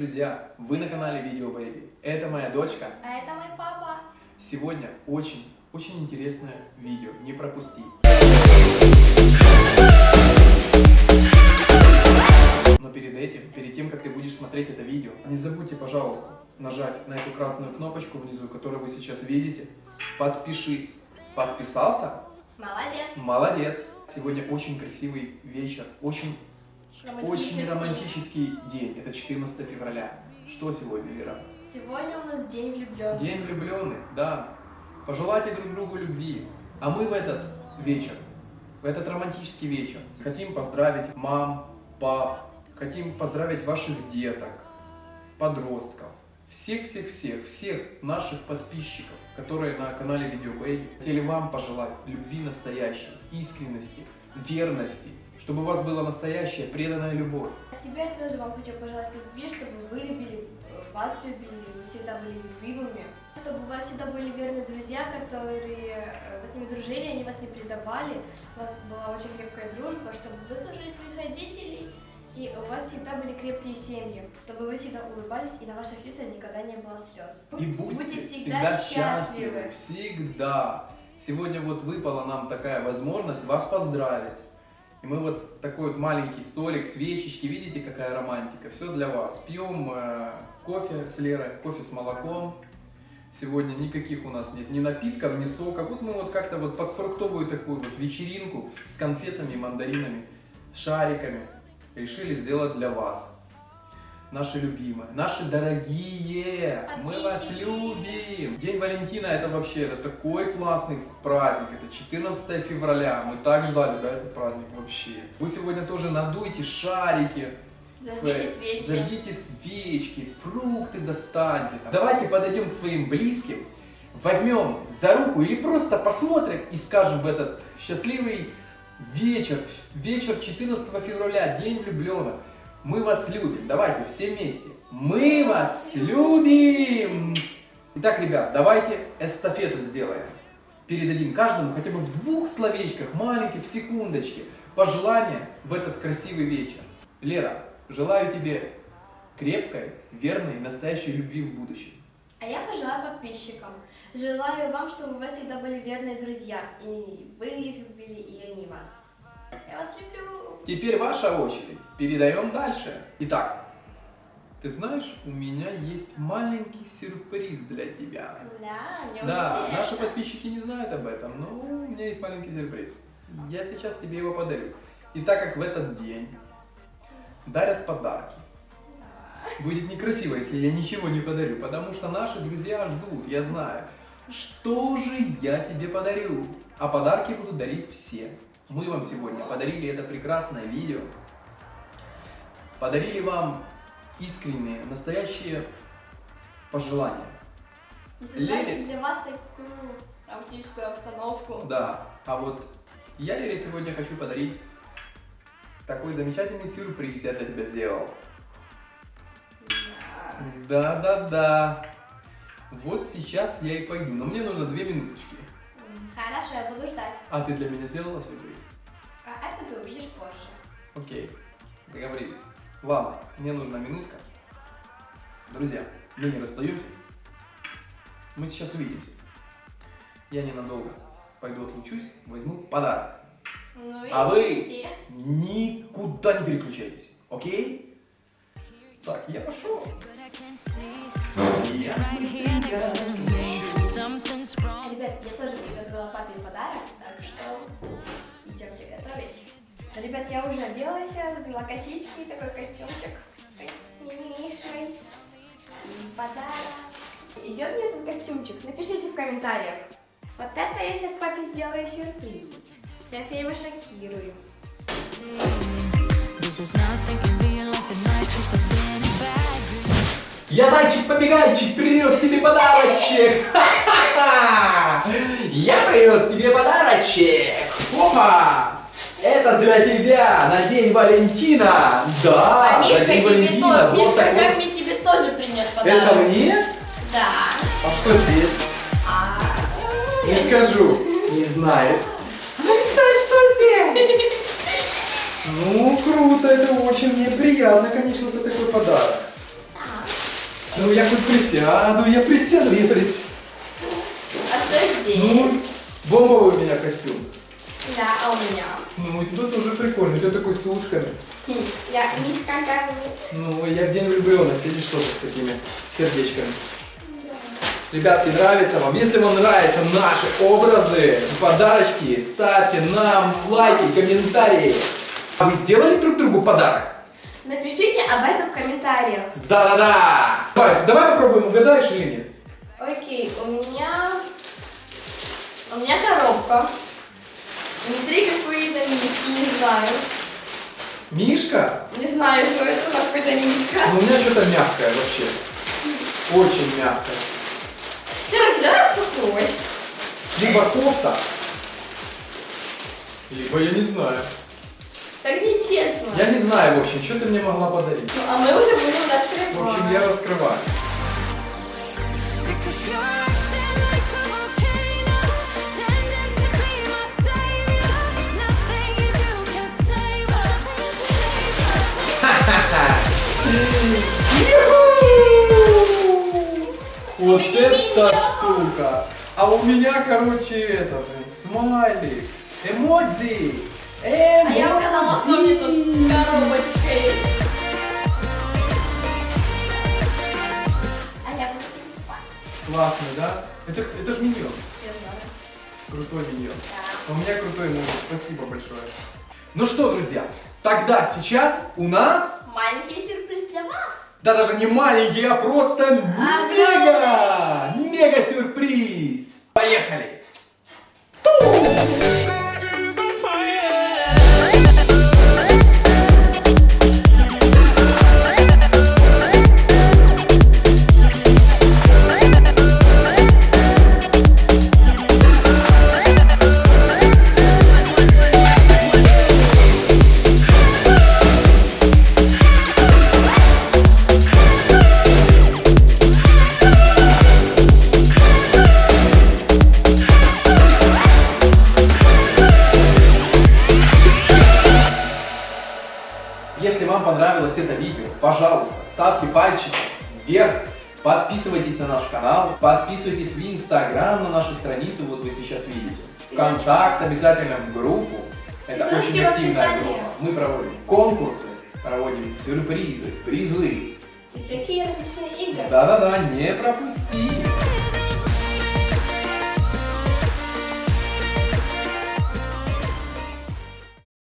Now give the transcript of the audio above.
друзья! Вы на канале Видео Baby. Это моя дочка. А это мой папа. Сегодня очень, очень интересное видео. Не пропусти. Но перед этим, перед тем, как ты будешь смотреть это видео, не забудьте, пожалуйста, нажать на эту красную кнопочку внизу, которую вы сейчас видите. Подпишись. Подписался? Молодец. Молодец. Сегодня очень красивый вечер, очень очень Романтический. день. Это 14 февраля. Что сегодня, Вера? Сегодня у нас день влюбленных. День влюбленных, да. Пожелайте друг другу любви. А мы в этот вечер, в этот романтический вечер, хотим поздравить мам, пап, хотим поздравить ваших деток, подростков, всех-всех-всех, всех наших подписчиков, которые на канале Видео Baby. Хотели вам пожелать любви настоящей, искренности, верности, чтобы у вас была настоящая преданная любовь. А тебе я тоже вам хочу пожелать любви, чтобы вы любили, э, вас любили, вы всегда были любимыми. Чтобы у вас всегда были верные друзья, которые э, вы с ними дружили, они вас не предавали, у вас была очень крепкая дружба, чтобы вы слушали своих родителей, и у вас всегда были крепкие семьи, чтобы вы всегда улыбались, и на ваших лицах никогда не было слез. И будьте, Будьте всегда, счастливы. Всегда. Сегодня вот выпала нам такая возможность вас поздравить. И мы вот такой вот маленький столик, свечечки, видите, какая романтика. Все для вас. Пьем э, кофе с Лерой, кофе с молоком. Сегодня никаких у нас нет ни напитков, ни сока. Вот мы вот как-то вот под фруктовую такую вот вечеринку с конфетами, мандаринами, шариками решили сделать для вас. Наши любимые, наши дорогие, мы вас Подписчики. любим. День Валентина это вообще это такой классный праздник, это 14 февраля, мы так ждали, да, этот праздник вообще. Вы сегодня тоже надуйте шарики, Зажгите Фэ- свечи. Зажгите свечки, фрукты достаньте. Давайте подойдем к своим близким, возьмем за руку или просто посмотрим и скажем в этот счастливый вечер, вечер 14 февраля, день влюбленных. Мы вас любим. Давайте все вместе. Мы вас любим. Итак, ребят, давайте эстафету сделаем. Передадим каждому хотя бы в двух словечках, маленьких, в секундочке, пожелания в этот красивый вечер. Лера, желаю тебе крепкой, верной, настоящей любви в будущем. А я пожелаю подписчикам. Желаю вам, чтобы вас всегда были верные друзья. И вы их любили, и они вас. Я вас люблю. Теперь ваша очередь. Передаем дальше. Итак, ты знаешь, у меня есть маленький сюрприз для тебя. Да, мне Да, интересно. наши подписчики не знают об этом, но у меня есть маленький сюрприз. Я сейчас тебе его подарю. И так как в этот день дарят подарки, будет некрасиво, если я ничего не подарю, потому что наши друзья ждут, я знаю. Что же я тебе подарю? А подарки будут дарить все. Мы вам сегодня подарили это прекрасное видео. Подарили вам искренние, настоящие пожелания. Лере. для вас такую романтическую обстановку. Да, а вот я Лере сегодня хочу подарить такой замечательный сюрприз я для тебя сделал. Да. Да-да-да. Вот сейчас я и пойду, но мне нужно две минуточки. Хорошо, я. А ты для меня сделала сюрприз? А это ты увидишь позже. Окей, договорились. Ладно, мне нужна минутка. Друзья, мы не расстаемся. Мы сейчас увидимся. Я ненадолго пойду отлучусь, возьму подарок. Ну А вы? Никуда не переключайтесь, окей? Так, я пошел. Ребят, я тоже приготовила папе подарок, Ребят, я уже оделась, взяла косички, такой костюмчик милейший. Подарок. Идет мне этот костюмчик? Напишите в комментариях. Вот это я сейчас папе сделаю сюрприз. Сейчас я его шокирую. Я зайчик-побегайчик принес тебе подарочек! Я принес тебе подарочек! Опа! Это для тебя на День Валентина! Да! а Мишка тебе Валентина! тоже, Вот Мишка такой- Гамми тебе тоже принес подарок. Это мне? Да. А что здесь? А, Не скажу. Не знает. Не знает, что здесь. Ну, круто, это очень мне приятно, конечно, за такой подарок. да. Ну я хоть присяду, я присяду, я присяду. А что здесь? Ну, бомбовый у меня костюм. Да, а у меня? Ну, у тебя тоже прикольно, у тебя такой с ушками. Хм, Я Мишка как Ну, я в день влюбленных, видишь, тоже с такими сердечками. Ребятки, нравится вам? Если вам нравятся наши образы и подарочки, ставьте нам лайки, комментарии. А вы сделали друг другу подарок? Напишите об этом в комментариях. Да-да-да! Давай, давай попробуем, угадаешь или нет? Окей, у меня... У меня коробка. Внутри какие-то мишки, не знаю. Мишка? Не знаю, что это, но какой-то мишка. Ну, у меня что-то мягкое вообще. Очень мягкое. Короче, давай распаковывать. Либо кофта, либо я не знаю. Так нечестно. Я не знаю, в общем, что ты мне могла подарить. Ну, а мы уже будем раскрывать. В общем, я раскрываю. Вот эта штука. А у меня, короче, это, блин, смайлик. Эмодзи. А я угадала, что мне тут коробочка есть. А я буду с ним спать. Классный, да? Это, это же миньон. Я знаю. Крутой миньон. Да. У меня крутой эмодзи. Спасибо большое. Ну что, друзья, тогда сейчас у нас... Маленький сюрприз для вас. Да даже не маленький, а просто мега! Мега сюрприз! Поехали! Если вам понравилось это видео, пожалуйста, ставьте пальчики вверх, подписывайтесь на наш канал, подписывайтесь в Инстаграм на нашу страницу, вот вы сейчас видите. Вконтакт обязательно в группу. Это Ссылочки очень активная группа. Мы проводим конкурсы, проводим сюрпризы, призы. И всякие различные игры. Да-да-да, не пропусти.